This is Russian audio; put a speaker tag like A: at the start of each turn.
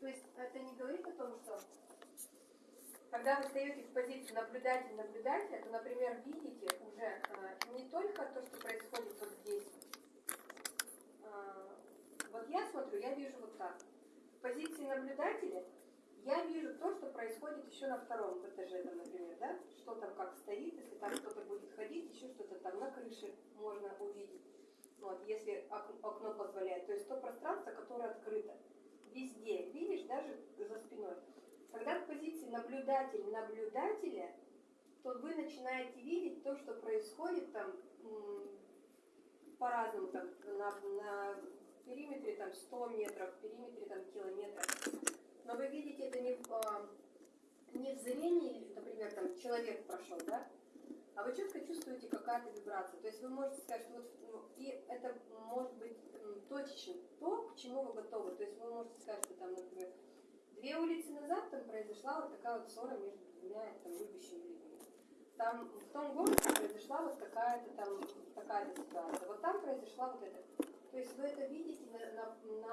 A: То есть это не говорит о том, что когда вы стоите в позиции наблюдатель-наблюдателя, то, например, видите уже э, не только то, что происходит вот здесь. А, вот я смотрю, я вижу вот так. В позиции наблюдателя я вижу то, что происходит еще на втором этаже, там, например, да? Что там как стоит, если там кто-то будет ходить, еще что-то там на крыше можно увидеть. Вот, если окно позволяет. То есть то пространство, которое открыто. Наблюдатель наблюдателя, то вы начинаете видеть то, что происходит там по-разному, там, на, на периметре там 100 метров, в периметре там километров. Но вы видите это не в, а, не в зрении, например, там человек прошел, да, а вы четко чувствуете какая-то вибрация. То есть вы можете сказать, что вот, ну, и это может быть точечно то, к чему вы готовы. То есть вы можете сказать, что там, например, две улицы назад там произошла вот такая вот ссора между двумя там любящими людьми. Там в том городе произошла вот такая-то там такая-то ситуация. Вот там произошла вот эта. То есть вы это видите на, на, на